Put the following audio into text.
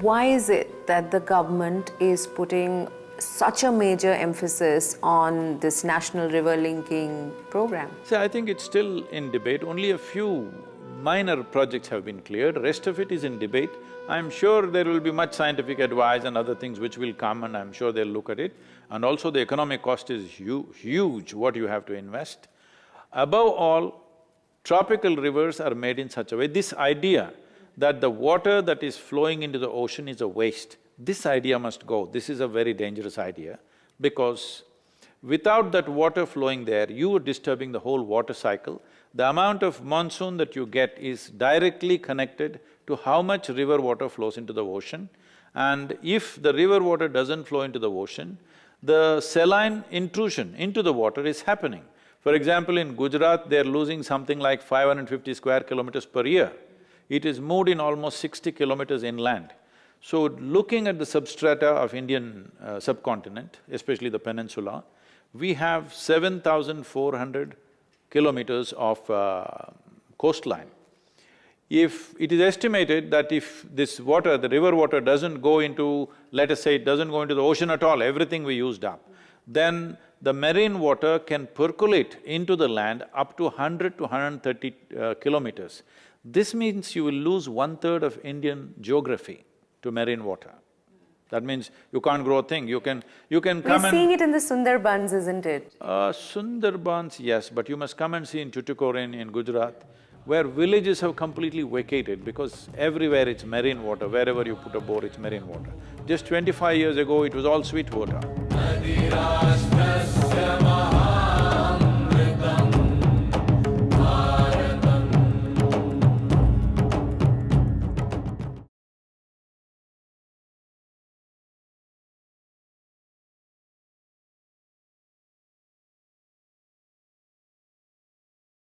why is it that the government is putting such a major emphasis on this national river linking program? See, I think it's still in debate, only a few minor projects have been cleared, rest of it is in debate. I'm sure there will be much scientific advice and other things which will come and I'm sure they'll look at it. And also the economic cost is hu huge, what you have to invest. Above all, tropical rivers are made in such a way, this idea that the water that is flowing into the ocean is a waste, this idea must go. This is a very dangerous idea because without that water flowing there, you are disturbing the whole water cycle the amount of monsoon that you get is directly connected to how much river water flows into the ocean. And if the river water doesn't flow into the ocean, the saline intrusion into the water is happening. For example, in Gujarat, they're losing something like 550 square kilometers per year. It is moved in almost sixty kilometers inland. So, looking at the substrata of Indian uh, subcontinent, especially the peninsula, we have seven thousand four hundred kilometers of uh, coastline. If it is estimated that if this water, the river water doesn't go into, let us say it doesn't go into the ocean at all, everything we used up, then the marine water can percolate into the land up to 100 to 130 uh, kilometers. This means you will lose one-third of Indian geography to marine water. That means you can't grow a thing, you can… you can come We're seeing it in the Sundarbans, isn't it? Uh, Sundarbans, yes, but you must come and see in Tuticorin in Gujarat, where villages have completely vacated because everywhere it's marine water, wherever you put a bore, it's marine water. Just twenty-five years ago, it was all sweet water. धृतराष्ट्रस्य